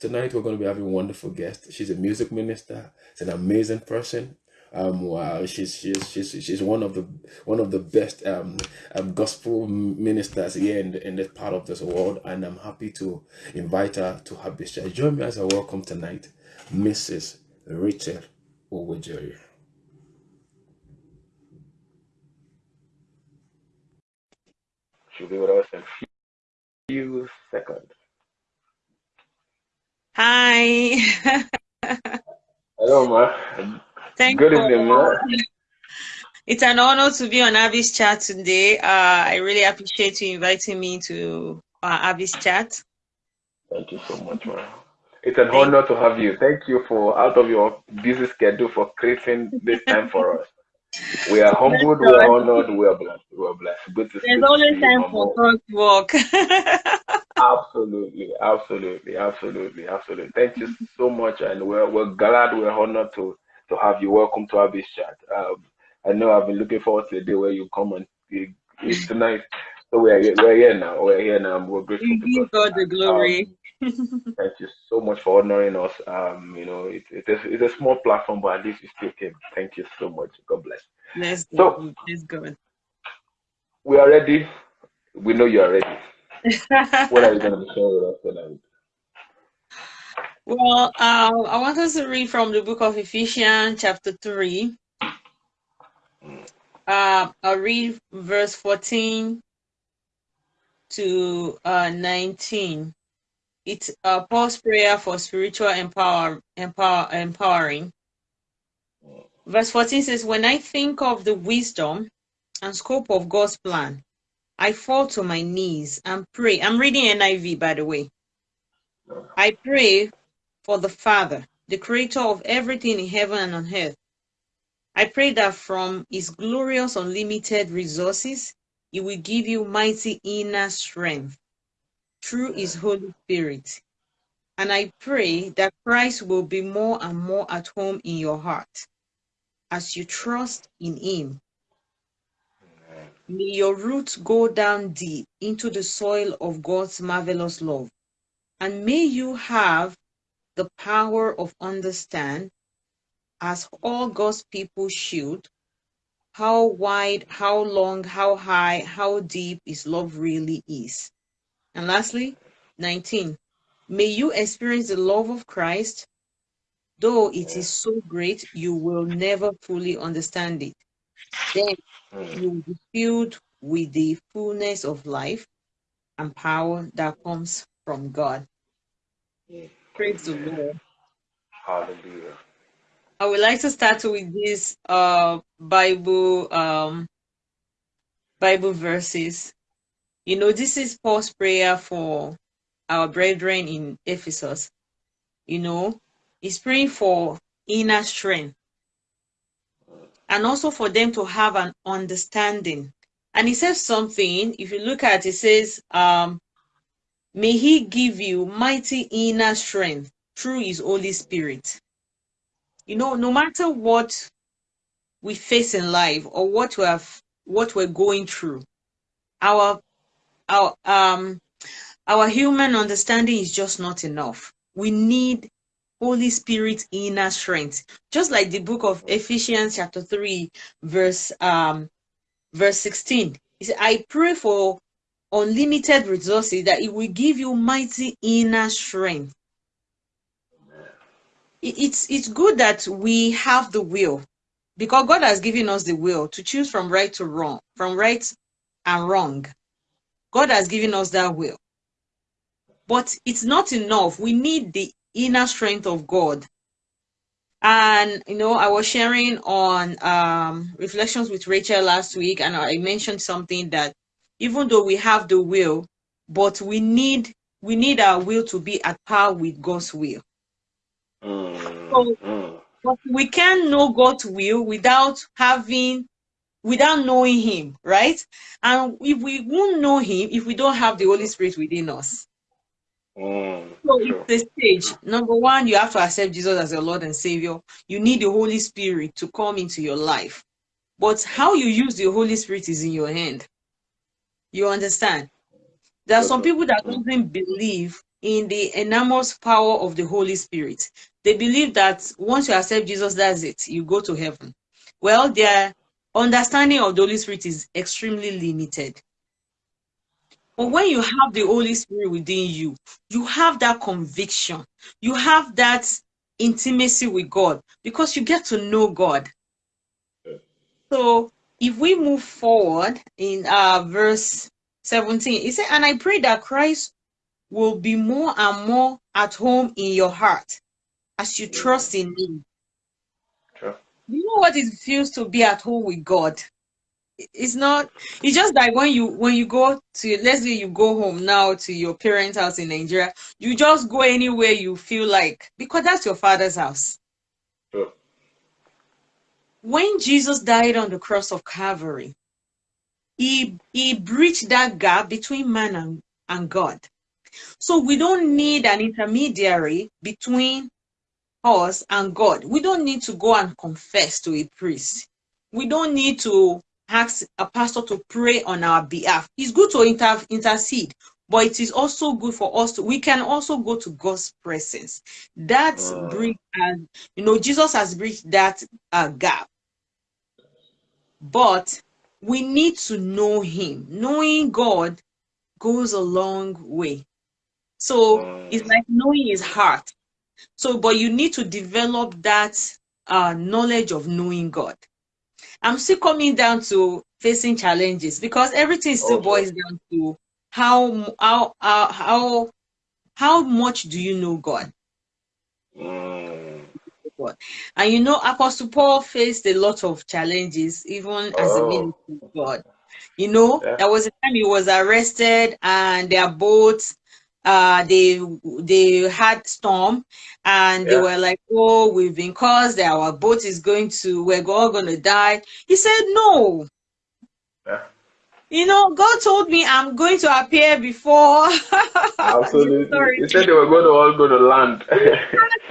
Tonight we're going to be having a wonderful guest. She's a music minister. She's an amazing person. Um, wow, she's she's she's she's one of the one of the best um, um gospel ministers here in in this part of this world, and I'm happy to invite her to have this. Join me as I welcome tonight, Mrs. Rachel Owejeri. She'll be with us in a few seconds. Hi. Hello, ma. Thank Good you. evening, ma. It's an honor to be on Abby's chat today. Uh, I really appreciate you inviting me to uh, Abby's chat. Thank you so much, ma. It's an Thank honor to have you. Thank you for out of your busy schedule for creating this time for us. We are humbled, we are honored, we are blessed. We are blessed. Good to There's always time for God's work. Absolutely, absolutely, absolutely, absolutely. Thank you so much, and we're we're glad, we're honored to to have you. Welcome to Abby's chat. Um, I know I've been looking forward to the day where you come and it's tonight. So we're we're here now. We're here now. We're grateful give God. The Um, glory. thank you so much for honoring us. Um, you know, it, it is it's a small platform, but at least you still came. Thank you so much. God bless. Bless So God. Bless God. we are ready. We know you are ready. What are you going to sharing with us tonight? well, uh, I want us to read from the book of Ephesians, chapter 3. Uh, I'll read verse 14 to uh, 19. It's uh, Paul's prayer for spiritual empower, empower, empowering. Verse 14 says, When I think of the wisdom and scope of God's plan, I fall to my knees and pray. I'm reading NIV, by the way. I pray for the Father, the creator of everything in heaven and on earth. I pray that from his glorious unlimited resources, he will give you mighty inner strength through his Holy Spirit. And I pray that Christ will be more and more at home in your heart as you trust in him. May your roots go down deep into the soil of God's marvelous love. And may you have the power of understand, as all God's people should, how wide, how long, how high, how deep his love really is. And lastly, 19. May you experience the love of Christ, though it is so great you will never fully understand it. Then Mm. you will be filled with the fullness of life and power that comes from God. Praise the Lord. Hallelujah. I would like to start with this uh Bible um Bible verses. You know, this is Paul's prayer for our brethren in Ephesus. You know, he's praying for inner strength and also for them to have an understanding. And he says something, if you look at it, it says, um, may he give you mighty inner strength through his Holy Spirit. You know, no matter what we face in life or what we have what we're going through, our our um our human understanding is just not enough. We need Holy Spirit inner strength. Just like the book of Ephesians chapter 3 verse um verse 16. He said, I pray for unlimited resources that it will give you mighty inner strength. It's it's good that we have the will because God has given us the will to choose from right to wrong, from right and wrong. God has given us that will. But it's not enough. We need the inner strength of God. And you know, I was sharing on um, reflections with Rachel last week, and I mentioned something that even though we have the will, but we need we need our will to be at par with God's will. Mm, So mm. but we can't know God's will without having without knowing him, right? And if we won't know him if we don't have the Holy Spirit within us. Mm, So true. it's the stage. Number one, you have to accept Jesus as your Lord and Savior. You need the Holy Spirit to come into your life. But how you use the Holy Spirit is in your hand. You understand? There are some people that Mm, doesn't believe in the enormous power of the Holy Spirit. They believe that once you accept Jesus, that's it, you go to heaven. Well, their understanding of the Holy Spirit is extremely limited. But when you have the Holy Spirit within you, you have that conviction, you have that intimacy with God because you get to know God. So if we move forward in uh, verse 17, it said, And I pray that Christ will be more and more at home in your heart as you trust in Him. Sure. You know what it feels to be at home with God? It's not, it's just like when you when you go to let's say you go home now to your parents' house in Nigeria, you just go anywhere you feel like because that's your father's house. Sure. When Jesus died on the cross of Calvary, he he breached that gap between man and, and God. So we don't need an intermediary between us and God. We don't need to go and confess to a priest. We don't need to ask a pastor to pray on our behalf. It's good to inter- intercede, but it is also good for us to, we can also go to God's presence. That Mm. bridge, and you know, Jesus has bridged that uh, gap. But we need to know Him. Knowing God goes a long way. So it's Mm. like knowing His heart. So, but you need to develop that uh, knowledge of knowing God. I'm still coming down to facing challenges because everything still Okay. boils down to how how how how, how much do you know God? Mm. And you know, Apostle Paul faced a lot of challenges even as a Oh. minister of God. You know, Yeah. there was a time he was arrested and their boats uh they they had storm and they were like oh we've been caused our boat is going to we're all gonna die he said no Yeah. you know god told me i'm going to appear before Absolutely. Sorry. He said they were going to all go to land.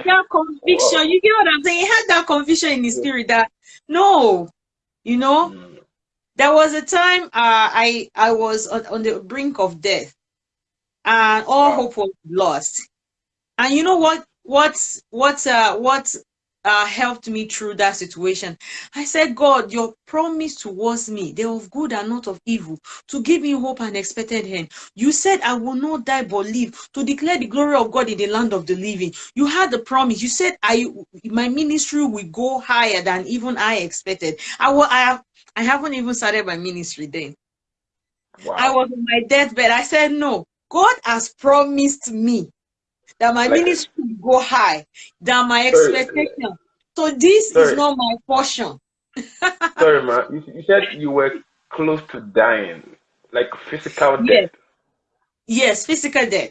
that conviction you get what i'm saying he had that conviction in his spirit that no you know Mm. there was a time uh, I I was on, on the brink of death, and all Wow. hope was lost. And you know what? What what uh, what uh, helped me through that situation? I said, God, your promise towards me, they're of good and not of evil, to give me hope and expected end. You said, I will not die but live to declare the glory of God in the land of the living. You had the promise. You said, I my ministry will go higher than even I expected. I will. I have. I haven't even started my ministry then. Wow. I was on my deathbed. I said, No, God has promised me that my Like- ministry will go high, than my Sorry. expectation. So this is not my portion. Sorry, man. You, you said you were close to dying, like physical Yes. death. Yes, physical death.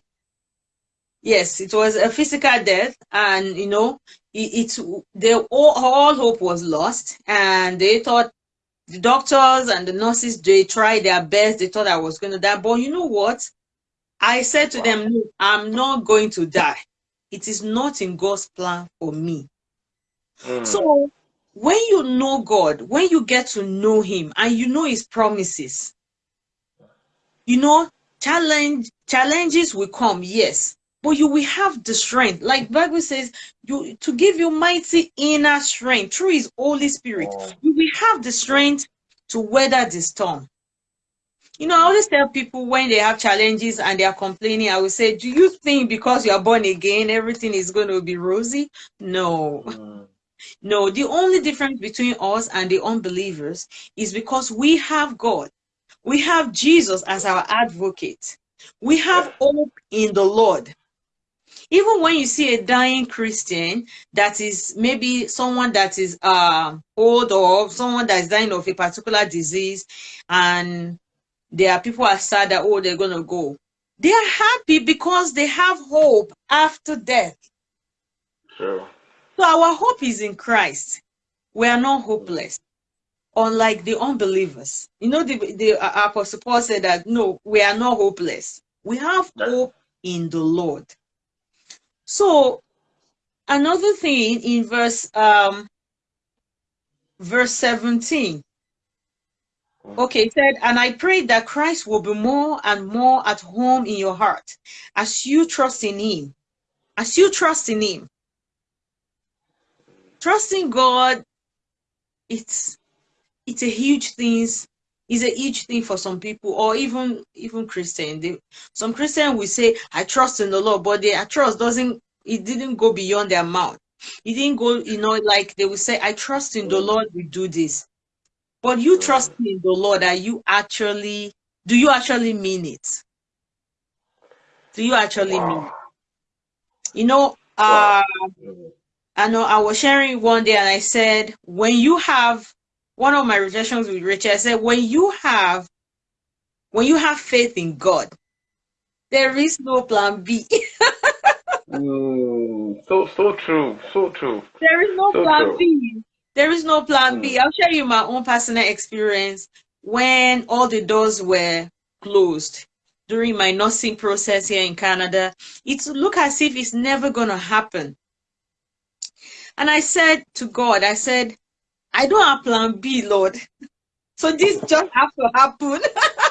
Yes, it was a physical death, and you know, it, it they all, all hope was lost, and they thought the doctors and the nurses they tried their best. They thought I was going to die, but you know what? I said to them, "No, I'm not going to die. It is not in God's plan for me." Mm. So when you know God, when you get to know Him and you know His promises, you know, challenge challenges will come, yes, but you will have the strength. Like Bible says, you to give you mighty inner strength through His Holy Spirit. You will have the strength to weather the storm. You know, I always tell people when they have challenges and they are complaining, I will say, Do you think because you are born again, everything is going to be rosy? No. Mm. No, the only difference between us and the unbelievers is because we have God. We have Jesus as our advocate. We have hope in the Lord. Even when you see a dying Christian that is maybe someone that is uh, old or someone that is dying of a particular disease, and there are people are sad that, oh, they're going to go. They are happy because they have hope after death. True. So our hope is in Christ. We are not hopeless, unlike the unbelievers. You know, the, the uh, Apostle Paul said that no, we are not hopeless. We have hope in the Lord. So another thing in verse um verse 17 Okay, it said, and I pray that Christ will be more and more at home in your heart as you trust in Him. As you trust in Him. Trusting God, it's it's a huge thing. It's a huge thing for some people, or even even Christian. They, some Christian will say, "I trust in the Lord," but their trust doesn't. It didn't go beyond their mouth. It didn't go, you know, like they will say, "I trust in the mm. Lord. We do this." But you trust in the Lord, are you actually do you actually mean it? Do you actually wow. mean it? You know, uh I know I was sharing one day and I said, when you have one of my reflections with Richard, I said, when you have when you have faith in God, there is no plan B. mm, so so true, so true. There is no so plan true. B. There is no plan B. Hmm. I'll share you my own personal experience when all the doors were closed during my nursing process here in Canada. It looked as if it's never going to happen. And I said to God, I said, I don't have plan B, Lord. So this just has to happen.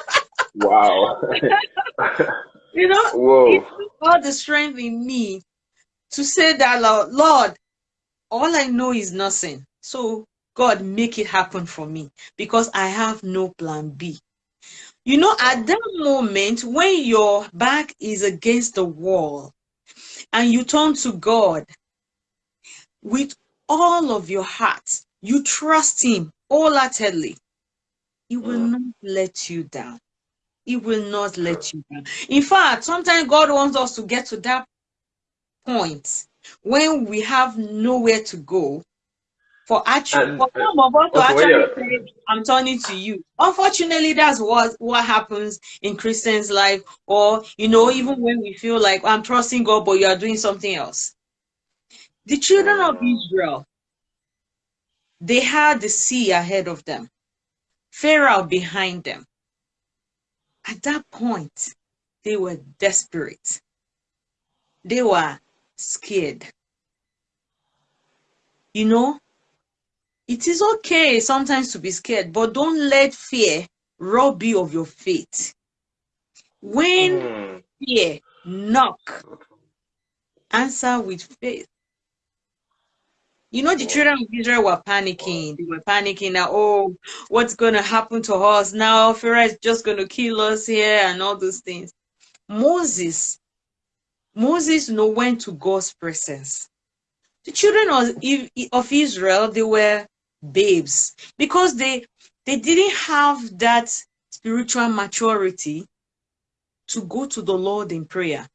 wow. you know, Whoa. it took all the strength in me to say that, Lord, Lord, all I know is nothing. So God, make it happen for me because I have no plan B. You know, at that moment when your back is against the wall and you turn to God with all of your heart, you trust Him wholeheartedly, He will not let you down. He will not let you down. In fact, sometimes God wants us to get to that point when we have nowhere to go for actually for some of us to actually say, I'm turning to you. Unfortunately, that's what what happens in Christians' life, or you know, even when we feel like I'm trusting God, but you are doing something else. The children of. Israel, they had the sea ahead of them, Pharaoh behind them. At that point, they were desperate. They were scared. You know, it is okay sometimes to be scared, but don't let fear rob you of your faith. When mm. fear knock, answer with faith. You know, the children of Israel were panicking. They were panicking that, oh, what's going to happen to us now? Pharaoh is just going to kill us here and all those things. Moses, Moses know when to God's presence. The children of, of Israel, they were babes because they they didn't have that spiritual maturity to go to the Lord in prayer.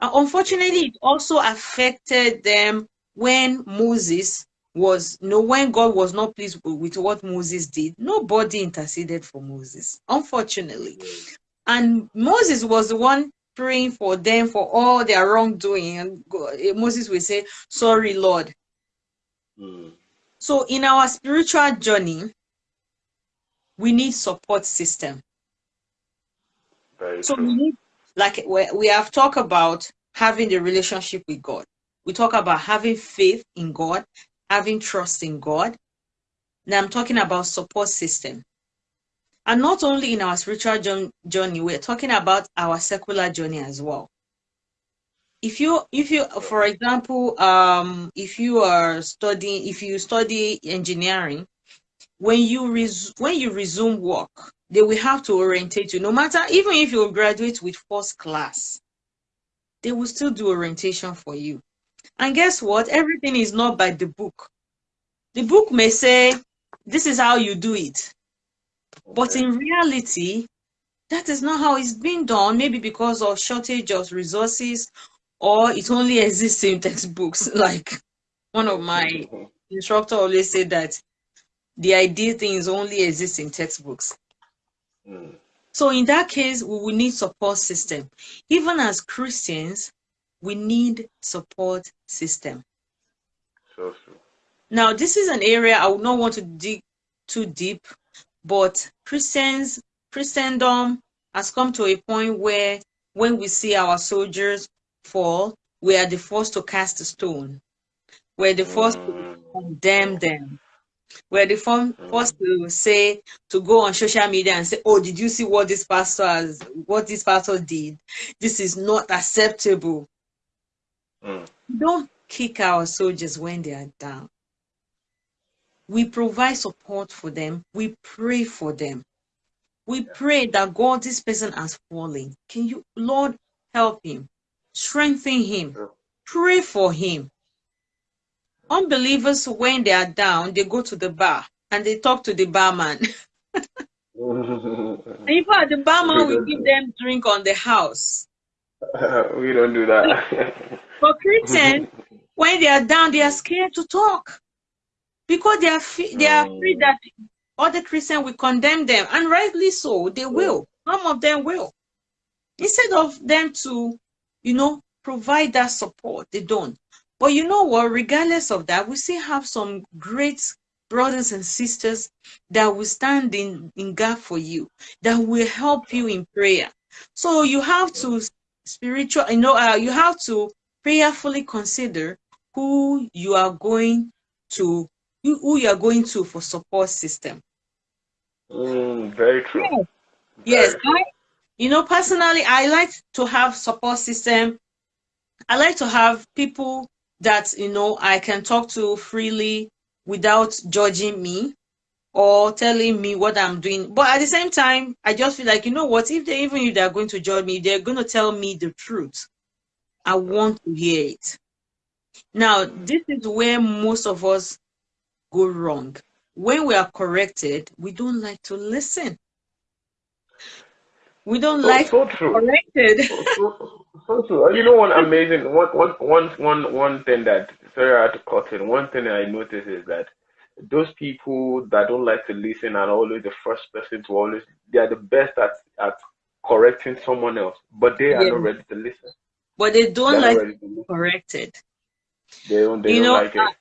And unfortunately, it also affected them when Moses was know when God was not pleased with what Moses did. Nobody interceded for Moses, unfortunately. And Moses was the one praying for them for all their wrongdoing. And Moses would say, Sorry, Lord. Mm. So in our spiritual journey, we need support system. Very so we need, like we have talked about having the relationship with God. We talk about having faith in God, having trust in God. Now I'm talking about support system. And not only in our spiritual journey, we're talking about our secular journey as well if you if you for example um if you are studying if you study engineering when you res- when you resume work they will have to orientate you. No matter even if you graduate with first class they will still do orientation for you. And guess what? Everything is not by the book. The book may say this is how you do it. But in reality that is not how it's being done. Maybe because of shortage of resources or it only exists in textbooks. Like one of my instructor always said that the ideal things only exist in textbooks. Mm. So in that case, we will need support system. Even as Christians, we need support system. So. Now, this is an area I would not want to dig too deep, but Christians, Christendom has come to a point where when we see our soldiers fall, we are the first to cast a stone. We're the first to mm. condemn them. We're the first to say to go on social media and say, "Oh, did you see what this pastor has? What this pastor did? This is not acceptable." Mm. Don't kick our soldiers when they are down. We provide support for them. We pray for them. We pray that God, this person has fallen. Can you, Lord, help him, strengthen him, pray for him. Unbelievers, when they are down, they go to the bar and they talk to the barman. In fact, the barman will give them drink on the house. we don't do that. For Christians, when they are down, they are scared to talk because they are they are afraid oh. that other Christians will condemn them, and rightly so, they oh. will. Some of them will. Instead of them to, you know, provide that support, they don't. But you know what? Regardless of that, we still have some great brothers and sisters that will stand in, in God for you, that will help you in prayer. So you have to spiritual, you know, uh, you have to prayerfully consider who you are going to, who you are going to for support system. Mm, very true. Yes, yes. I, you know, personally, I like to have support system. I like to have people that you know I can talk to freely without judging me or telling me what I'm doing. But at the same time, I just feel like you know what? If they even if they're going to judge me, they're going to tell me the truth. I want to hear it. Now, this is where most of us go wrong. When we are corrected, we don't like to listen. We don't so, like so true. corrected. So, so, so true. You know one amazing one one one one one thing that sorry I had to cut in. One thing I noticed is that those people that don't like to listen are always the first person to always they are the best at at correcting someone else, but they are yeah. not ready to listen. But they don't They're like to be corrected. They don't. They you don't know, like it. Uh,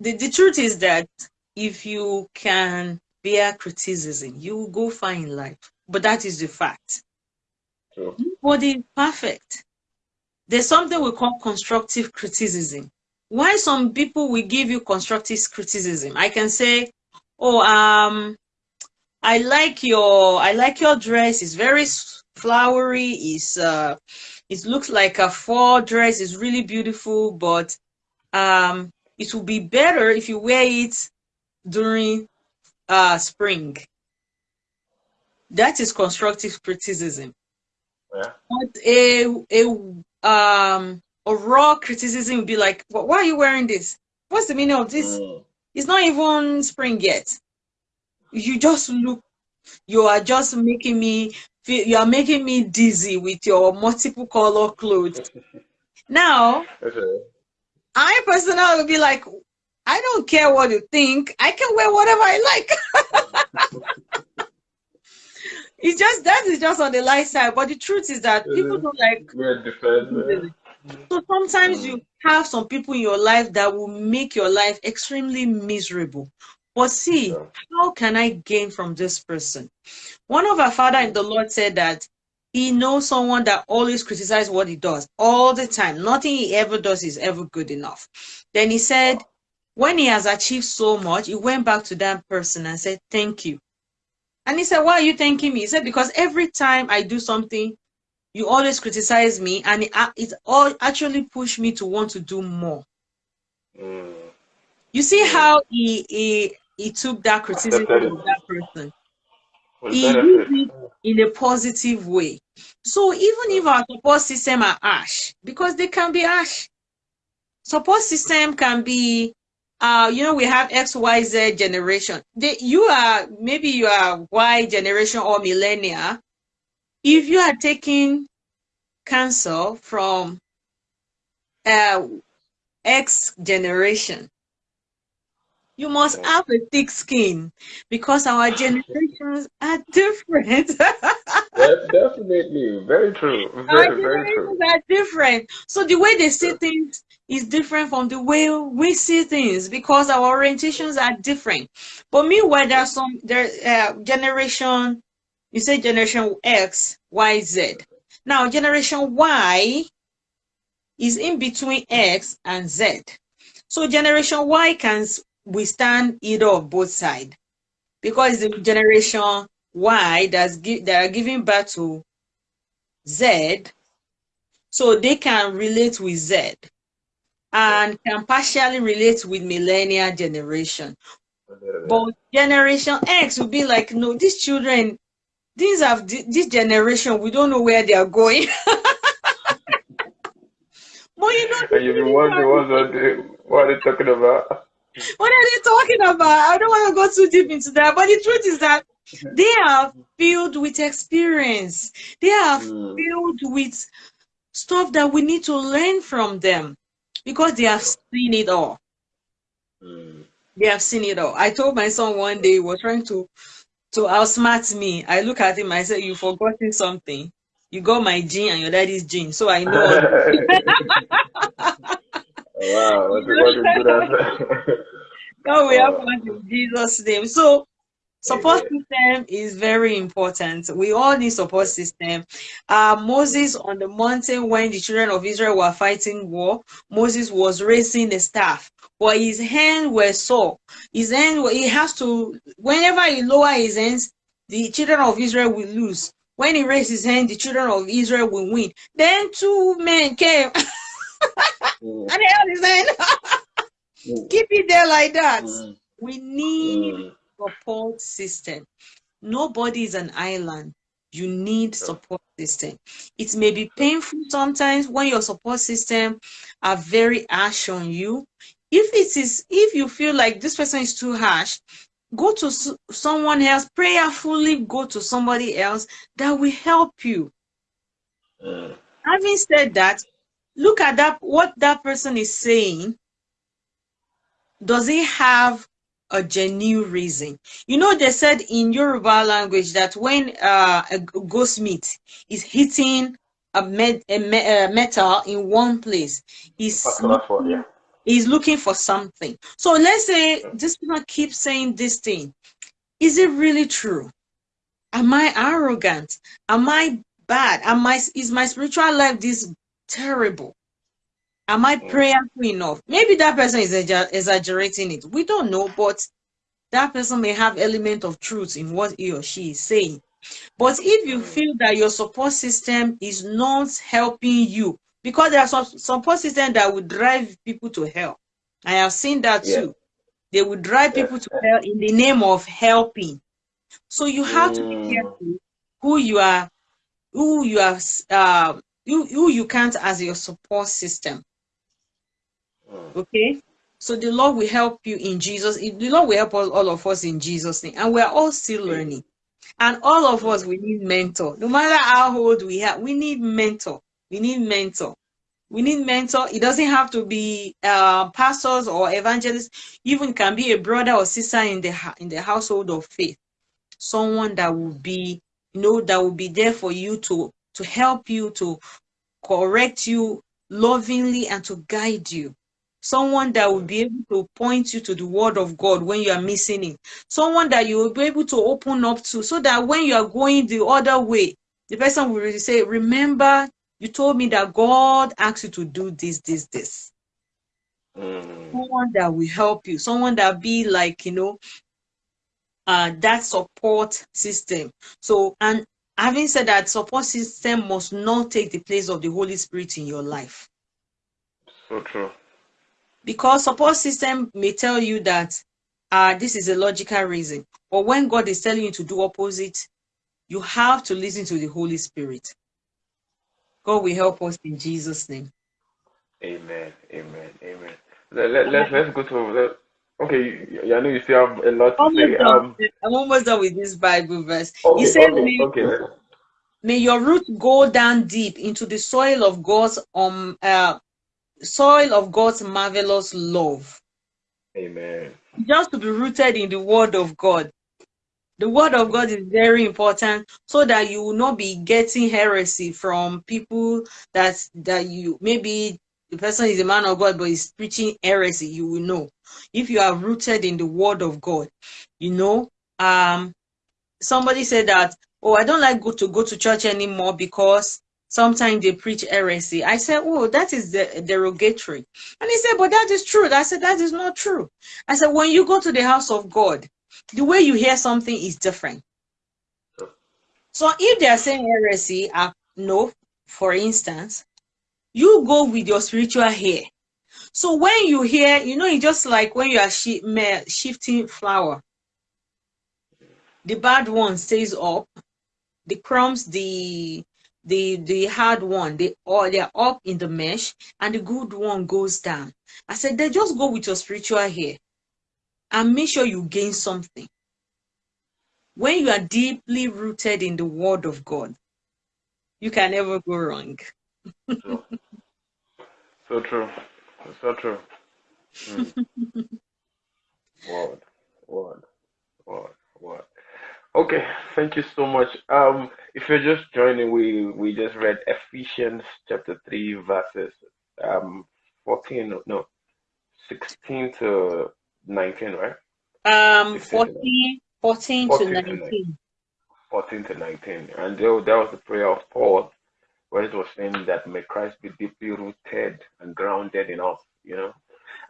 the the truth is that if you can bear criticism, you will go far in life. But that is the fact. True. Nobody perfect. There's something we call constructive criticism. Why some people will give you constructive criticism? I can say, "Oh, um, I like your I like your dress. It's very flowery. It's uh, it looks like a fall dress. It's really beautiful, but um, it will be better if you wear it during uh spring." That is constructive criticism. Yeah. But a a um a raw criticism would be like, why are you wearing this? What's the meaning of this? Mm. It's not even spring yet. You just look, you are just making me feel, you are making me dizzy with your multiple color clothes. now, Okay. I personally would be like, I don't care what you think. I can wear whatever I like. it's just that is just on the light side, but the truth is that people don't like. So sometimes you have some people in your life that will make your life extremely miserable. But see, how can I gain from this person? One of our father in the Lord said that he knows someone that always criticizes what he does all the time. Nothing he ever does is ever good enough. Then he said, when he has achieved so much, he went back to that person and said, Thank you. And he said, Why are you thanking me? He said, Because every time I do something you always criticize me and it, it all actually pushed me to want to do more. Mm. you see how he, he he took that criticism of that person? He used it in a positive way. So even if our support system are ash because they can be ash support system can be uh you know we have xyz generation they, you are maybe you are y generation or millennia if you are taking cancer from uh, X generation, you must have a thick skin because our generations are different. definitely, very true. Very, our very true. are different. So the way they see things is different from the way we see things because our orientations are different. But meanwhile, there's some there uh, generation you say generation X, Y, Z. Now, generation Y is in between X and Z. So generation Y can withstand either of both sides because the generation Y that's they are giving birth to Z, so they can relate with Z and can partially relate with millennial generation. But generation X will be like, no, these children, these have this generation, we don't know where they are going. but you know, and you've been wondering what are they, what are they talking about? What are they talking about? I don't want to go too deep into that. But the truth is that they are filled with experience. They are mm. filled with stuff that we need to learn from them because they have seen it all. Mm. They have seen it all. I told my son one day he was trying to to outsmart me. I look at him, I said, You've forgotten something. You got my gene and your daddy's gene, so I know. wow, what a, what a good answer. God, we have one in Jesus' name. So Support system is very important. We all need support system. Uh, Moses on the mountain when the children of Israel were fighting war, Moses was raising the staff, but his hands were sore. His hand, he has to, whenever he lower his hands, the children of Israel will lose. When he raised his hand, the children of Israel will win. Then two men came mm. and held his hand. mm. Keep it there like that. Mm. We need support system. Nobody is an island. You need support system. It may be painful sometimes when your support system are very harsh on you. If it is, if you feel like this person is too harsh, go to someone else prayerfully go to somebody else that will help you uh, having said that look at that what that person is saying does he have a genuine reason. You know, they said in Yoruba language that when uh, a goldsmith is hitting a, met, a, me, a, metal in one place, he's looking, yeah. he's looking for something. So let's say this person keeps saying this thing. Is it really true? Am I arrogant? Am I bad? Am I is my spiritual life this terrible? Am I prayerful enough? Maybe that person is exaggerating it. We don't know, but that person may have element of truth in what he or she is saying. But if you feel that your support system is not helping you, because there are some support systems that would drive people to hell. I have seen that yeah. too. They would drive people to hell in the name of helping. So you have mm. to be mm. careful who you are, who you are, uh, who, who you count as your support system. Okay? So the Lord will help you in Jesus. The Lord will help all, all of us in Jesus' name. And we're all still learning. And all of us, we need mentor. No matter how old we have, we need mentor. We need mentor. We need mentor. It doesn't have to be uh, pastors or evangelists. Even can be a brother or sister in the in the household of faith. Someone that will be, you know, that will be there for you to to help you to correct you lovingly and to guide you someone that will be able to point you to the word of God when you are missing it, someone that you will be able to open up to so that when you are going the other way, the person will say, Remember, you told me that God asked you to do this, this, this. Mm. Someone that will help you, someone that be like, you know, uh, that support system. So, and having said that, support system must not take the place of the Holy Spirit in your life. So true because support system may tell you that uh, this is a logical reason. But when god is telling you to do opposite you have to listen to the holy spirit. God will help us in jesus name. Amen. Amen. Amen. Let, let, let's let's go to let, okay i know you still have a lot to almost say um, i'm almost done with this bible verse. Okay, he said okay, okay. may your root go down deep into the soil of god's um uh, soil of God's marvelous love. Amen. Just to be rooted in the word of God. The word of God is very important so that you will not be getting heresy from people that that you maybe the person is a man of God but is preaching heresy, you will know. If you are rooted in the word of God, you know, um somebody said that, oh, I don't like go to go to church anymore because sometimes they preach heresy. I said, Oh, that is the derogatory. And he said, But that is true. I said, That is not true. I said, When you go to the house of God, the way you hear something is different. So if they are saying heresy, uh, no, for instance, you go with your spiritual hair. So when you hear, you know, it's just like when you are shifting flour. The bad one stays up, the crumbs, the the the hard one, they all they're up in the mesh, and the good one goes down. I said, they just go with your spiritual hair and make sure you gain something. When you are deeply rooted in the word of God, you can never go wrong. so, so true. So true. Mm. word, word, word, word. Okay, thank you so much. Um, if you're just joining, we we just read Ephesians chapter three, verses um fourteen, no, sixteen to nineteen, right? Um, 14, 14, 14 to 19. to 14 to 19. And there, that was the prayer of Paul, where it was saying that may Christ be deeply rooted and grounded in us, you know.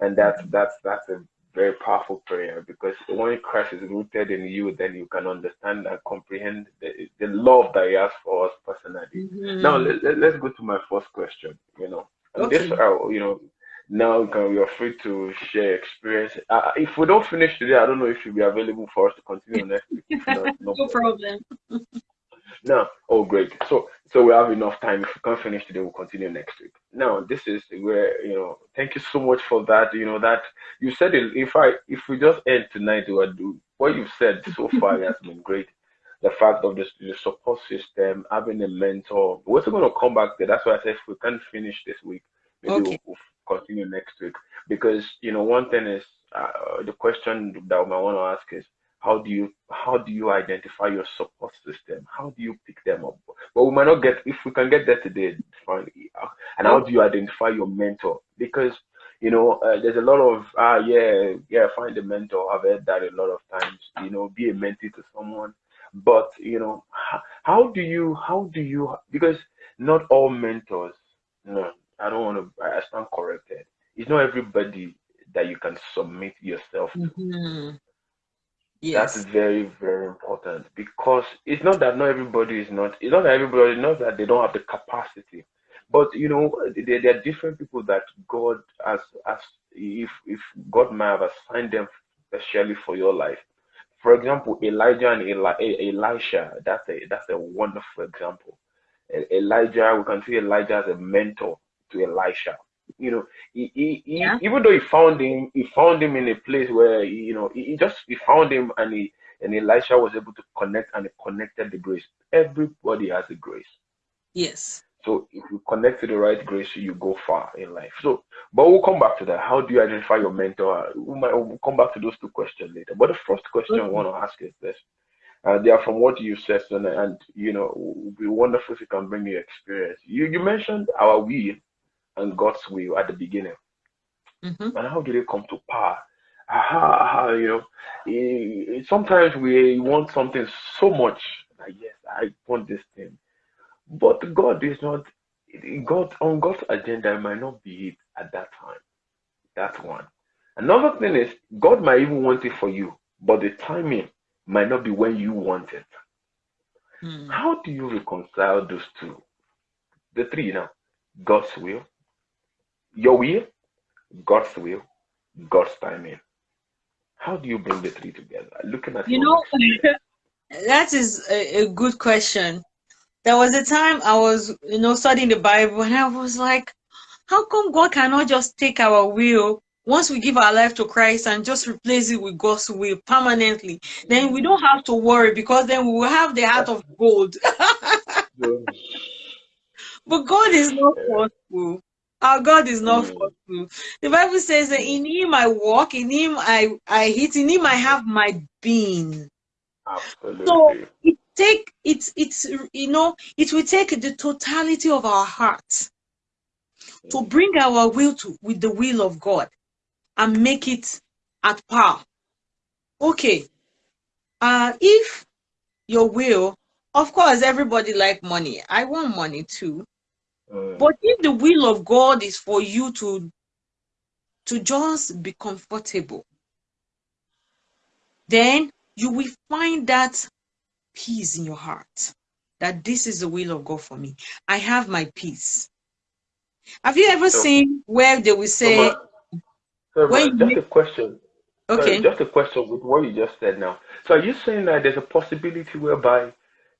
And that's that's that's a very powerful prayer because when Christ is rooted in you, then you can understand and comprehend the, the love that He has for us personally. Mm-hmm. Now let, let, us go to my first question. You know, and okay. this uh, you know now we can, you're free to share experience. Uh, if we don't finish today, I don't know if you'll be available for us to continue next week. no, no, no problem. no, oh great. So so we have enough time. If we can't finish today, we'll continue next week. Now this is where you know. Thank you so much for that. You know that you said it. If I if we just end tonight, what do what you've said so far has been great. The fact of the, the support system, having a mentor. We're also going to come back there. That's why I said if we can't finish this week, maybe okay. we'll, we'll continue next week. Because you know, one thing is uh, the question that I want to ask is how do you how do you identify your support system? How do you pick them up? But we might not get if we can get there today, fine. And how do you identify your mentor? Because you know, uh, there's a lot of ah uh, yeah yeah find a mentor. I've heard that a lot of times. You know, be a mentee to someone. But you know, how, how do you how do you because not all mentors. No, I don't want to. I stand corrected. It's not everybody that you can submit yourself to. Mm-hmm. Yes. That's very, very important because it's not that not everybody is not, it's not that everybody knows that they don't have the capacity. But you know, there, there are different people that God has, as if if God might have assigned them especially for your life. For example, Elijah and Eli, Elisha, that's a that's a wonderful example. Elijah, we can see Elijah as a mentor to Elisha. You know, he, he, yeah. he, even though he found him, he found him in a place where you know he, he just he found him and he and Elisha was able to connect and he connected the grace. Everybody has a grace. Yes. So if you connect to the right grace, you go far in life. So, but we'll come back to that. How do you identify your mentor? We might we'll come back to those two questions later. But the first question I want to ask is this: uh, they are from what you said, and, and you know, it would be wonderful if you can bring your experience. You you mentioned our we and God's will at the beginning. Mm-hmm. And how did it come to power? Aha, you know, it, sometimes we want something so much. Like, yes, I want this thing, but God is not. God on God's agenda it might not be it at that time. That's one. Another thing is God might even want it for you, but the timing might not be when you want it. Mm. How do you reconcile those two? The three now. God's will, your will, God's will, God's timing. How do you bring the three together? Looking at you know, that is a, a good question. There was a time I was, you know, studying the Bible, and I was like, how come God cannot just take our will once we give our life to Christ and just replace it with God's will permanently? Then we don't have to worry because then we will have the heart of gold. but God is not forceful. Our God is not mm. The Bible says that in Him I walk, in Him I I hit, in Him I have my being. Absolutely. So it take it's it's you know it will take the totality of our hearts mm. to bring our will to with the will of God and make it at par. Okay. Uh if your will, of course, everybody like money. I want money too Mm. But if the will of God is for you to to just be comfortable, then you will find that peace in your heart that this is the will of God for me. I have my peace. Have you ever So- seen where they will say, so, when you just make- a question. Sorry, okay, just a question with what you just said now. So are you saying that there's a possibility whereby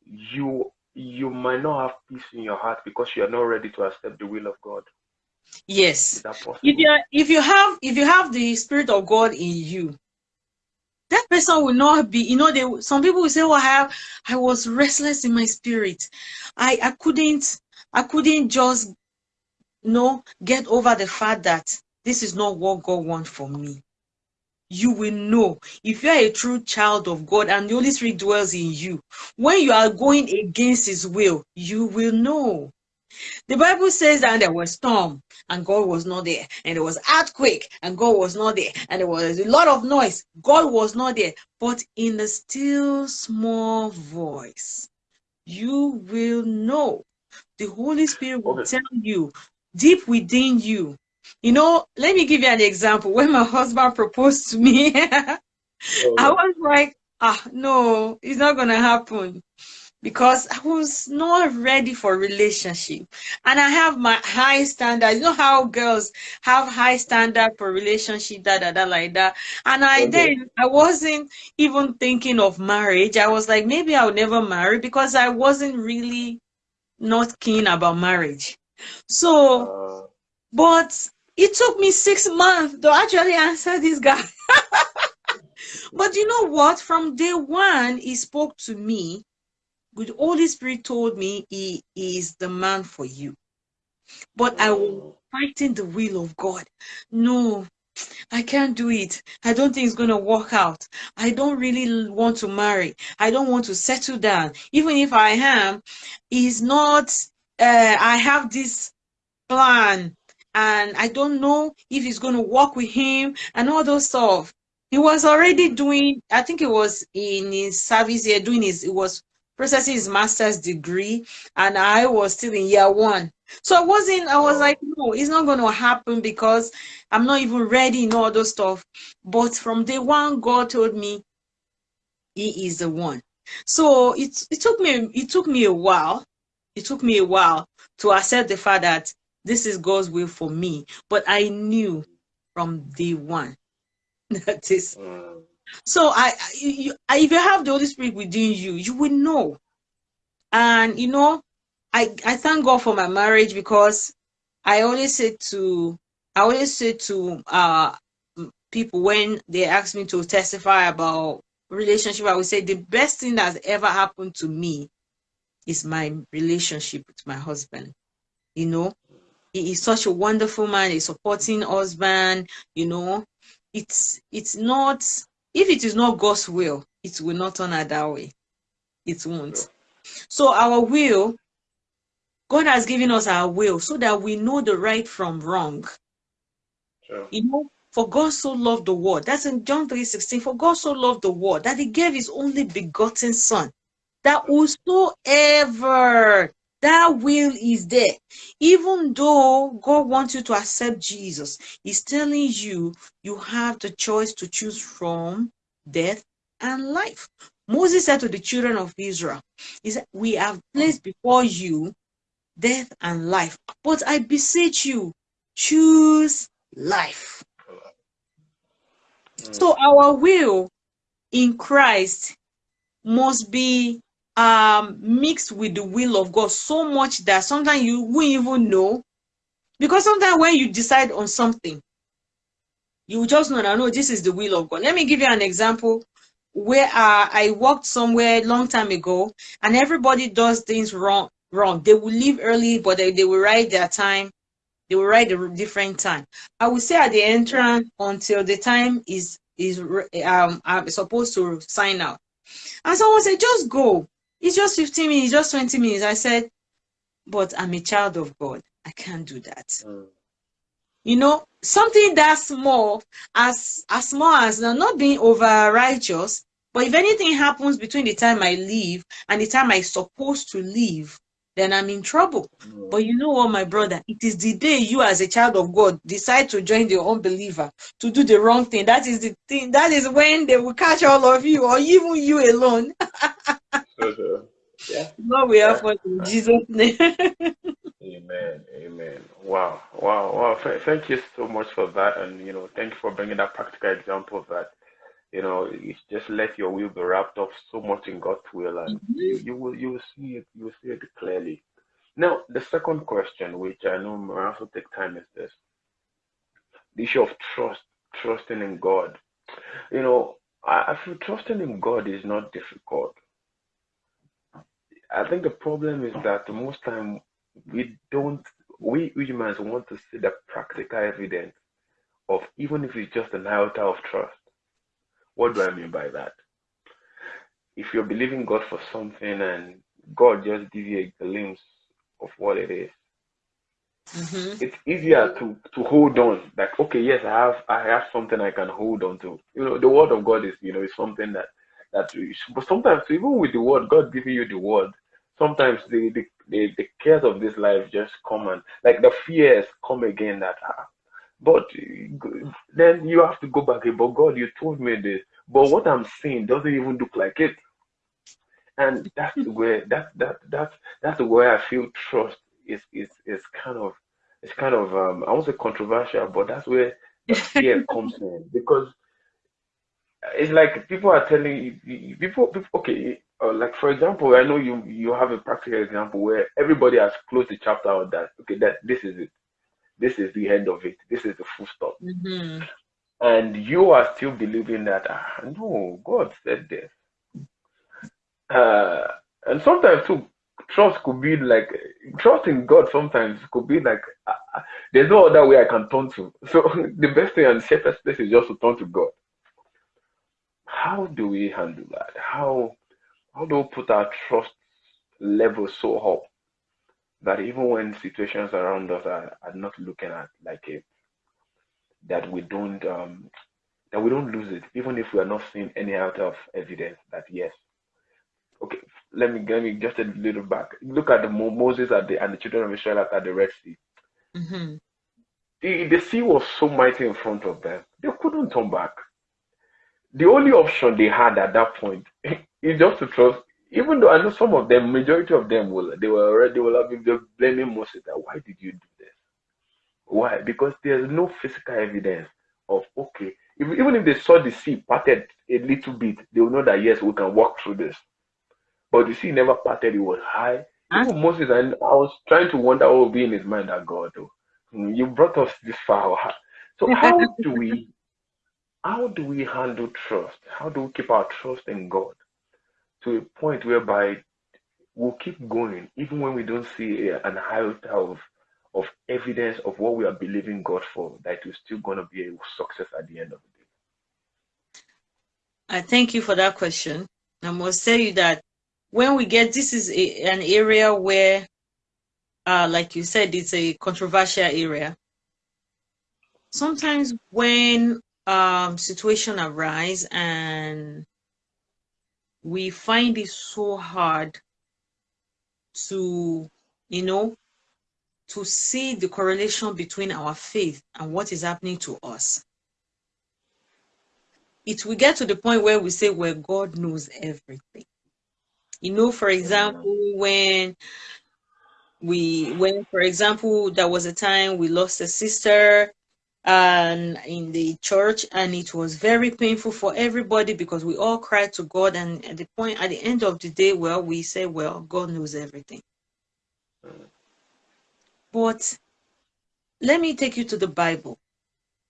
you you might not have peace in your heart because you are not ready to accept the will of God? yes. Is that possible? If you if you have if you have the spirit of God in you, that person will not be you know they some people will say oh i have i was restless in my spirit i i couldn't i couldn't just you know get over the fact that this is not what god wants for me you will know if you are a true child of god and the holy spirit dwells in you when you are going against his will you will know the Bible says that there was storm and God was not there, and there was earthquake and God was not there, and there was a lot of noise. God was not there, but in a still small voice, you will know. The Holy Spirit will Okay. tell you deep within you. You know, let me give you an example. When my husband proposed to me, I was like, ah, no, it's not gonna happen because I was not ready for relationship. And I have my high standard. You know how girls have high standard for relationship, da da da like that. And I Okay. then I wasn't even thinking of marriage. I was like, maybe I'll never marry because I wasn't really not keen about marriage. So, Uh, but it took me six months to actually answer this guy. but you know what? From day one, he spoke to me the Holy Spirit told me he is the man for you. But I was fighting the will of God. No, I can't do it. I don't think it's going to work out. I don't really want to marry. I don't want to settle down. Even if I am, is not, uh, I have this plan and I don't know if he's going to work with him and all those stuff. He was already doing, I think it was in his service here, doing his, it was processing his master's degree, and I was still in year one. So I wasn't, I was Oh. like, no, it's not going to happen because I'm not even ready in all those stuff. But from day one, God told me he is the one. So it, it took me, it took me a while. It took me a while to accept the fact that this is God's will for me. But I knew from day one that is mm, so I, you, I, if you have the Holy Spirit within you, you will know. And you know, I I thank God for my marriage because I always say to I always say to uh people when they ask me to testify about relationship, I would say the best thing that's ever happened to me is my relationship with my husband. You know, he is such a wonderful man, a supporting husband, you know. It's it's not if it is not God's will, it will not turn out that way. It won't. So our will, God has given us our will so that we know the right from wrong. sure. You know, for God so loved the world. That's in John 3:16. For God so loved the world that he gave his only begotten son. That whosoever that will is there. Even though God wants you to accept Jesus, He's telling you you have the choice to choose from death and life. Moses said to the children of Israel, He said, We have placed before you death and life, but I beseech you, choose life. So our will in Christ must be um mixed with the will of God so much that sometimes you won't even know. Because sometimes when you decide on something, you just know no, this is the will of God. Let me give you an example where uh, I worked somewhere long time ago, and everybody does things wrong. Wrong. They will leave early, but they, they will write their time. They will write a different time. I will stay at the entrance until the time is is um I'm supposed to sign out. And someone said, just go. It's just 15 minutes, just 20 minutes. I said, but I'm a child of God. I can't do that. mm, You know, something that small, as as small as now, not being over righteous, but if anything happens between the time I leave and the time I'm supposed to leave, then I'm in trouble. Mm. But you know what, my brother? It is the day you, as a child of God, decide to join the unbeliever to do the wrong thing. That is the thing. That is when they will catch all of you, or even you alone. Yeah. Lord, we Yeah. for in Jesus' name. Amen. Amen. Wow. Wow. Wow. Thank you so much for that. And, you know, thank you for bringing that practical example that, you know, it's just let your will be wrapped up so much in God's will and mm-hmm. you, you will you will see it you will see it clearly. Now, the second question, which I know may also take time, is this the issue of trust, trusting in God. You know, I, I feel trusting in God is not difficult. I think the problem is that most time we don't we humans want to see the practical evidence of even if it's just an iota of trust. What do I mean by that? If you're believing God for something and God just gives you a glimpse of what it is, Mhm. it's easier to to hold on. Like, okay, yes, I have I have something I can hold on to. You know, the word of God is you know is something that that but sometimes even with the word, God giving you the word, sometimes the the, the, the cares of this life just come and like the fears come again that ah, but then you have to go back. But God, you told me this, but what I'm seeing doesn't even look like it. And that's where that that that that's where I feel trust is is is kind of it's kind of um I won't say controversial, but that's where the fear comes in because it's like people are telling you people, people okay uh, like for example I know you you have a practical example where everybody has closed the chapter on that okay that this is it this is the end of it this is the full stop Mhm. and you are still believing that ah, no God said this uh, and sometimes too, trust could be like trust in God. Sometimes could be like uh, uh, there's no other way I can turn to. So the best thing and safest place is just to turn to God. How do we handle that? How how do we put our trust level so up that even when situations around us are, are not looking at like it, that we don't um that we don't lose it, even if we are not seeing any out of evidence that yes, okay, let me let me just a little back. Look at the Moses at the and the children of Israel at the Red Sea. Mhm. The, the sea was so mighty in front of them, they couldn't turn back. The only option they had at that point is just to trust. Even though I know some of them, majority of them will, they were already will have been blaming Moses that why did you do this? Why? Because there's no physical evidence of okay. If, even if they saw the sea parted a little bit, they will know that yes, we can walk through this. But the sea never parted; it was high. Even Moses, and I was trying to wonder what would be in his mind. That God, oh, you brought us this far. So how do we, how do we handle trust? How do we keep our trust in God to a point whereby we'll keep going even when we don't see an iota of of evidence of what we are believing God for, that it's still going to be a success at the end of the day. I thank you for that question. I must tell you that when we get this is a, an area where, uh, like you said, it's a controversial area. Sometimes when um situation arise and we find it so hard to, you know, to see the correlation between our faith and what is happening to us. It will get to the point where we say, well, God knows everything. You know, for example, when we when for example there was a time we lost a sister and in the church and it was very painful for everybody because we all cried to god and at the point at the end of the day well we say well god knows everything. But let me take you to the bible.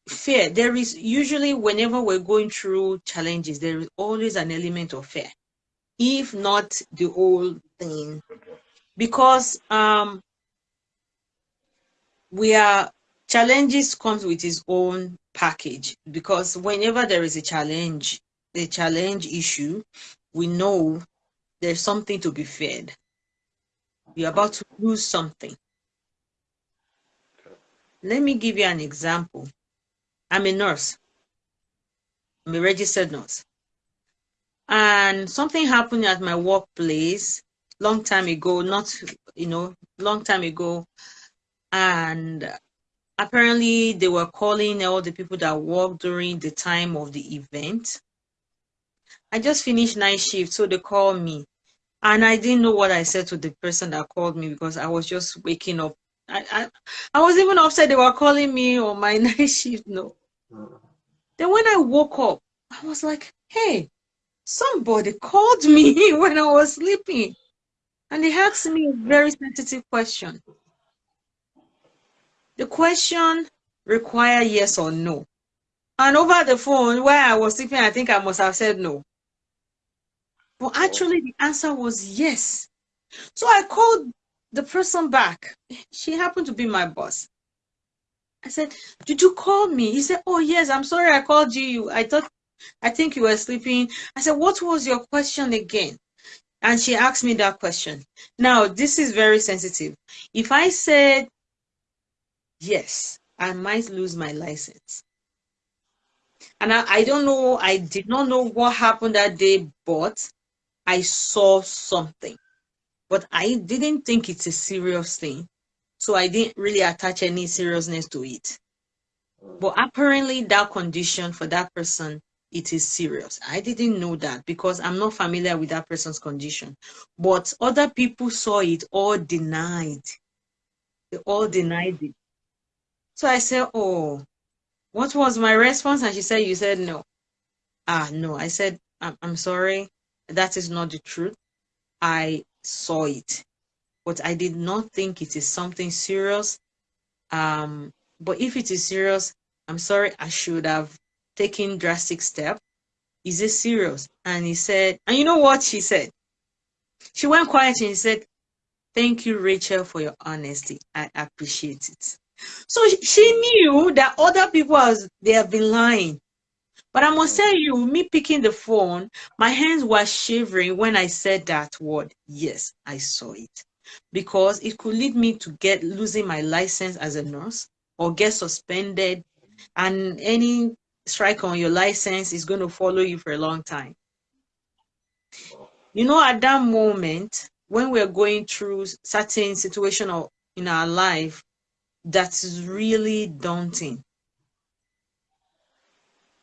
Fear there is usually whenever we're going through challenges there is always an element of fear if not the whole thing. Because um we are challenges comes with its own package because whenever there is a challenge a challenge issue we know there's something to be feared. You're about to lose something. Let me give you an example. I'm a nurse. I'm a registered nurse. And something happened at my workplace long time ago, not you know, long time ago, and apparently they were calling all the people that worked during the time of the event. I just finished night shift, so they called me. And I didn't know what I said to the person that called me because I was just waking up. I I, I was even upset they were calling me on my night shift. No. Then when I woke up, I was like, hey, somebody called me when I was sleeping. And they asked me a very sensitive question. The question required yes or no. And over the phone, where I was sleeping, I think I must have said no. But oh. actually, the answer was yes. So I called the person back. She happened to be my boss. I said, Did you call me? He said, Oh, yes, I'm sorry I called you. I thought, I think you were sleeping. I said, What was your question again? And she asked me that question. Now, this is very sensitive. If I said yes, I might lose my license. And I, I don't know, I did not know what happened that day, but I saw something. But I didn't think it's a serious thing. So I didn't really attach any seriousness to it. But apparently, that condition for that person, it is serious. I didn't know that because I'm not familiar with that person's condition. But other people saw it all denied. They all denied it. So I said, Oh, what was my response? And she said, You said no. Ah, no. I said, I'm, I'm sorry. That is not the truth. I saw it, but I did not think it is something serious. Um, but if it is serious, I'm sorry, I should have taken drastic step. Is it serious? And he said, and you know what she said? She went quiet and she said, Thank you, Rachel, for your honesty. I appreciate it. So she knew that other people has they have been lying. But I must tell you, me picking the phone, my hands were shivering when I said that word. Yes, I saw it. Because it could lead me to get losing my license as a nurse or get suspended. And any strike on your license is going to follow you for a long time. You know, at that moment, when we're going through certain situation in our life, that's really daunting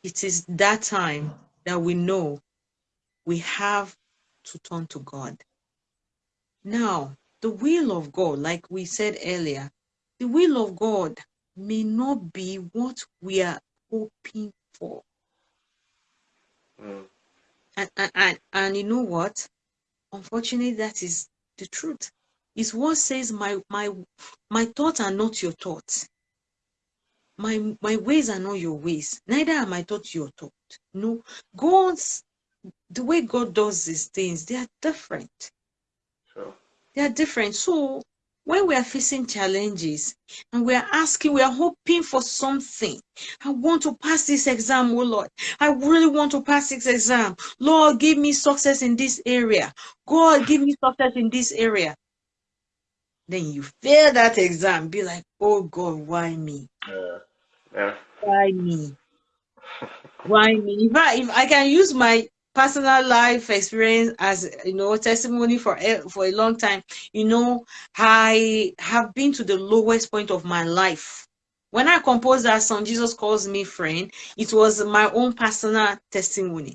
it is that time that we know we have to turn to God. Now, the will of God, like we said earlier, the will of God may not be what we are hoping for. Mm. And, and, and, and you know what? Unfortunately, that is the truth. Is what says my my my thoughts are not your thoughts. My my ways are not your ways. Neither am i thought your thoughts. no. God's the way god does these things they are different. Sure. they are different. So when we are facing challenges and we are asking we are hoping for something. I want to pass this exam oh lord. I really want to pass this exam. Lord give me success in this area. God give me success in this area then you fail that exam. Be like oh god why me? Yeah. Yeah. why me? Why me? If I, if I can use my personal life experience as you know testimony for for a long time. You know i have been to the lowest point of my life. When i composed that song jesus calls me friend it was my own personal testimony.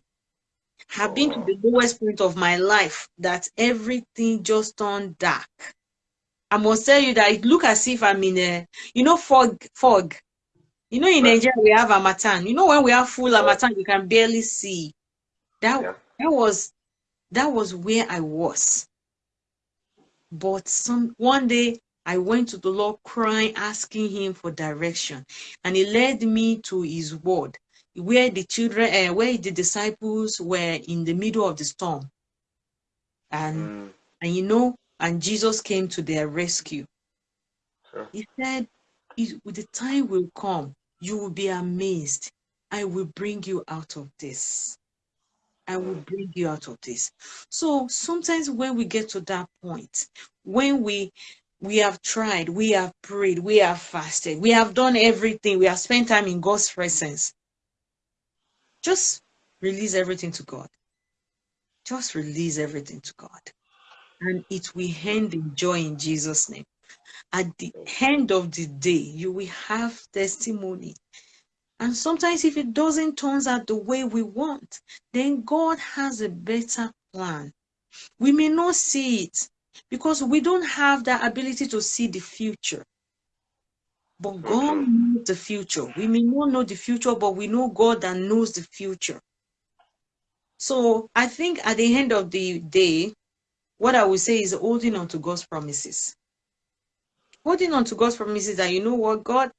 Have been to oh, the lowest point of my life that everything just turned dark I must tell you that it look as if I'm in a, you know, fog, fog. You know, in right. Nigeria we have Harmattan. You know, when we have full Harmattan, you can barely see. That yeah. that was that was where I was. But some one day I went to the Lord crying, asking Him for direction, and He led me to His Word, where the children, uh, where the disciples were in the middle of the storm, and mm. and you know and Jesus came to their rescue. Sure. He said, The time will come, you will be amazed. I will bring you out of this. I will bring you out of this. So sometimes when we get to that point, when we we have tried, we have prayed, we have fasted, we have done everything, we have spent time in God's presence. Just release everything to God. Just release everything to God and it will end in joy in Jesus' name. At the end of the day, you will have testimony. And sometimes, if it doesn't turn out the way we want, then God has a better plan. We may not see it because we don't have that ability to see the future. But God mm-hmm. knows the future. We may not know the future, but we know God that knows the future. So I think at the end of the day, what I would say is holding on to God's promises. Holding on to God's promises that you know what, God,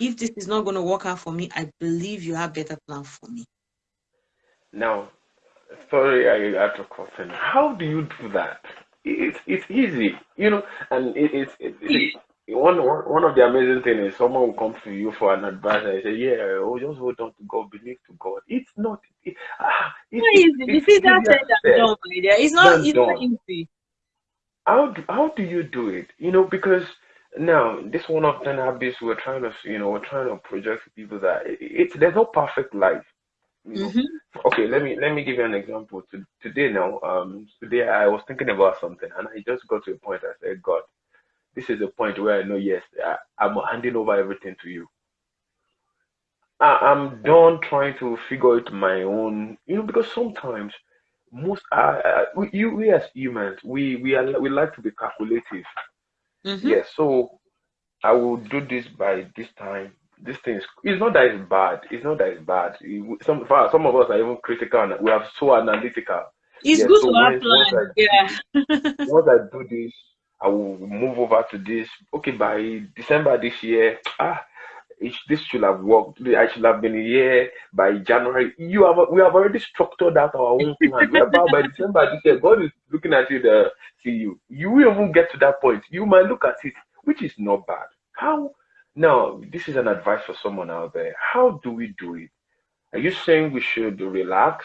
if this is not going to work out for me, I believe you have better plan for me. Now, sorry, I had to question. How do you do that? It's it's easy, you know, and it, it's it, it, one, one one of the amazing things is someone will come to you for an advice and say, "Yeah, oh, just hold on to God, believe to God." It's not. It, ah, it, Not easy. You see that said done. It's not. It's not easy. How do, how do you do it? You know, because now this one of ten habits we're trying to you know we're trying to project to people that it, it's there's no perfect life. You know, Mhm. okay let me let me give you an example to, today now um today i was thinking about something and i just got to a point i said god this is a point where i know yes I, i'm handing over everything to you I, i'm done trying to figure it my own you know because sometimes most uh, uh, we, you we as humans we we are we like to be calculative Mhm. yes so I will do this by this time. This thing is it's not that it's bad. It's not that it's bad. It- some some of us are even critical and we are so analytical. It's Yes, good so to have once once I plans. Yeah. once I do this, I will move over to this. Okay, by December this year, ah, it, this should have worked. I should have been here by January. You have we have already structured out our own plan. Whereby by December this year, God is looking at you the see you. You will even get to that point. You might look at it, which is not bad. How now? This is an advice for someone out there. How do we do it? Are you saying we should relax?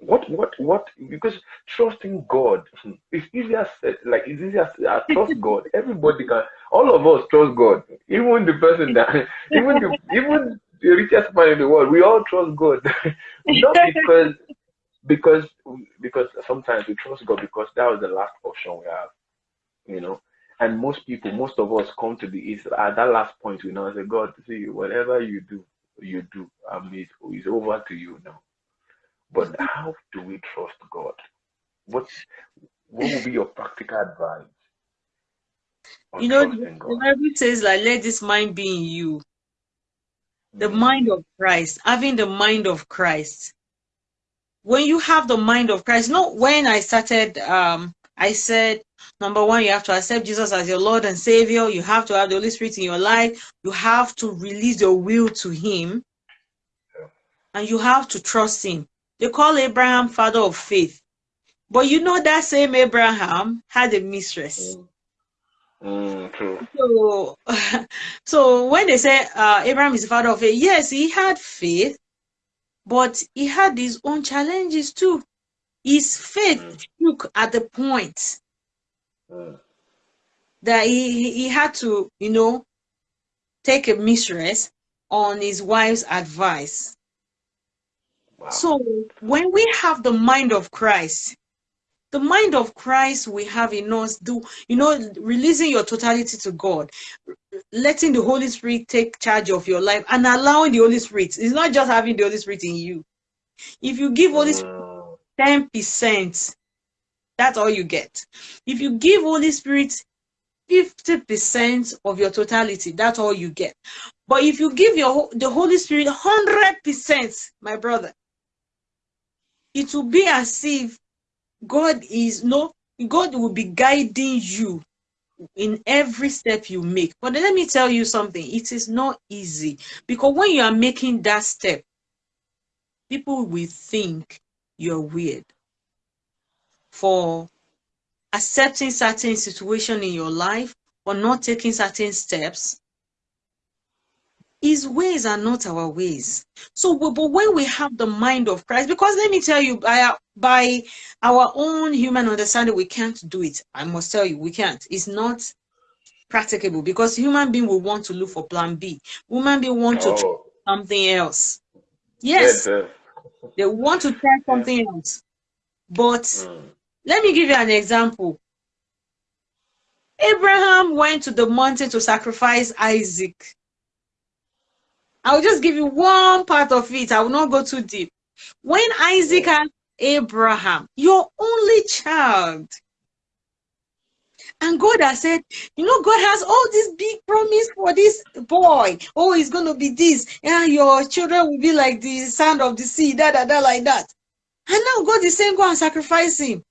What, what, what? Because trusting God hmm, is easier said, like it's easier. said, I trust God. Everybody can. All of us trust God. Even the person that, even the, even the richest man in the world, we all trust God. Not because, because, because sometimes we trust God because that was the last option we have. You know. And most people, most of us come to the is at that last point. We now say, God, see, whatever you do, you do. I mean, it's over to you now. But how do we trust God? What what will be your practical advice You know, the trusting the God? Bible says, like, let this mind be in you. The Mm, mind of Christ, having the mind of Christ. When you have the mind of Christ, not when I started, um, I said, number one, you have to accept Jesus as your Lord and Savior. You have to have the Holy Spirit in your life. You have to release your will to Him. And you have to trust Him. They call Abraham father of faith. But you know that same Abraham had a mistress. mm, mm, true. So, so when they say uh, Abraham is the father of faith, yes, he had faith, but he had his own challenges too. His faith Mm, shook at the point mm, that he, he he had to, you know, take a mistress on his wife's advice. Wow. So when we have the mind of Christ, the mind of Christ we have in us, do you know, releasing your totality to God, letting the Holy Spirit take charge of your life and allowing the Holy Spirit. It's not just having the Holy Spirit in you. If you give Holy Spirit Mm, 10%, that's all you get. If you give Holy Spirit 50% of your totality, that's all you get. But if you give your the Holy Spirit 100%, my brother, it will be as if God is no God will be guiding you in every step you make. But let me tell you something, it is not easy because when you are making that step, people will think you're weird for accepting certain situation in your life or not taking certain steps. His ways are not our ways. So, but, when we have the mind of Christ, because let me tell you, by our, by our own human understanding, we can't do it. I must tell you, we can't. It's not practicable because human being will want to look for plan B. Human being want to try oh, something else. yes, Yes, yes. they want to try something else. But Mm, let me give you an example. Abraham went to the mountain to sacrifice Isaac. I'll just give you one part of it. I will not go too deep. When Isaac had Abraham, your only child, and God has said, you know, God has all this big promise for this boy. Oh, he's going to be this. Yeah, your children will be like the sand of the sea, da, da, da, like that. And now God is saying, go and sacrifice him.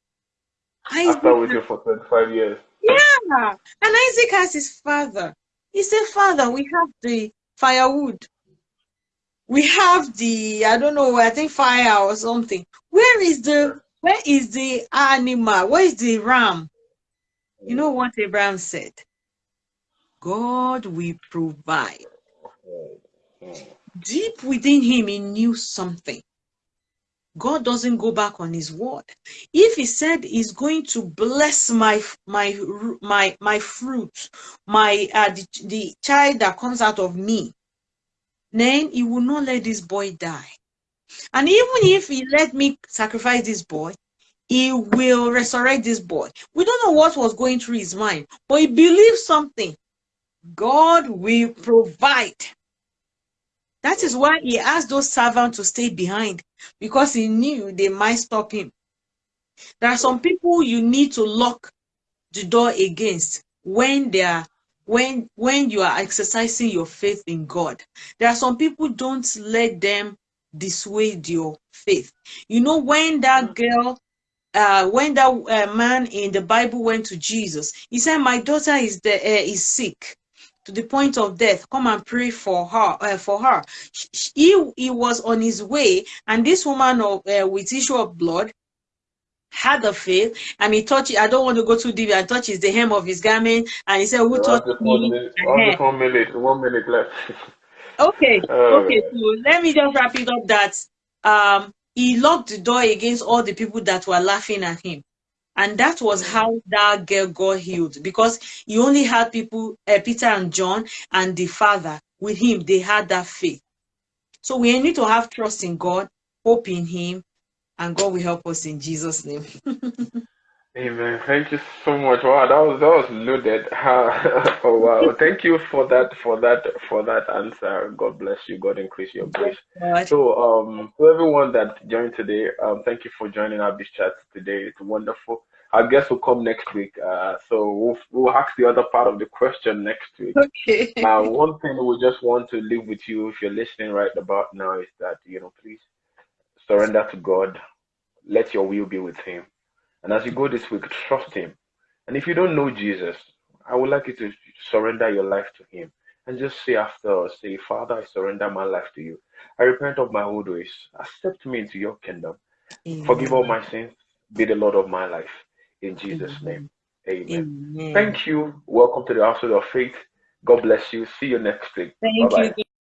After waiting for 25 years. Yeah. And Isaac has his father. He said, Father, we have the firewood. We have the, I don't know, I think fire or something. Where is the, where is the animal? Where is the ram? You know what Abraham said? God will provide. Deep within him, he knew something. God doesn't go back on his word. If he said he's going to bless my my my my fruit, my uh, the, the child that comes out of me, then he will not let this boy die. And even if he let me sacrifice this boy, he will resurrect this boy. We don't know what was going through his mind, but he believes something. God will provide. That is why he asked those servants to stay behind because he knew they might stop him. There are some people you need to lock the door against when they are when when you are exercising your faith in God. There are some people don't let them dissuade your faith. You know when that girl uh, when that uh, man in the Bible went to Jesus, he said, "My daughter is the, uh, is sick to the point of death. Come and pray for her." Uh, for her, he he was on his way, and this woman of uh, with issue of blood had the faith, and he touched. I don't want to go too deep. And touches the hem of his garment, and he said, "Who touched me?" Minute, one minute, one minute left. okay, okay. So let me just wrap it up. That um he locked the door against all the people that were laughing at him. And that was how that girl got healed because he only had people, uh, Peter and John and the father with him. They had that faith. So we need to have trust in God, hope in him, and God will help us in Jesus' name. Amen. Thank you so much. Wow, that was that was loaded. oh wow! Thank you for that for that for that answer. God bless you. God increase your grace. So um, to everyone that joined today, um, thank you for joining our beach chat today. It's wonderful. Our guest will come next week. Uh, so we'll we'll ask the other part of the question next week. Okay. Uh, one thing we just want to leave with you, if you're listening right about now, is that you know, please surrender to God. Let your will be with Him and as you go this week, trust Him. And if you don't know Jesus, I would like you to surrender your life to Him and just say after us, say, Father, I surrender my life to you. I repent of my old ways. Accept me into your kingdom. Amen. Forgive all my sins. Be the Lord of my life. In Jesus' Amen. name. Amen. Amen. Thank you. Welcome to the House of Faith. God bless you. See you next week. Thank Bye-bye. you.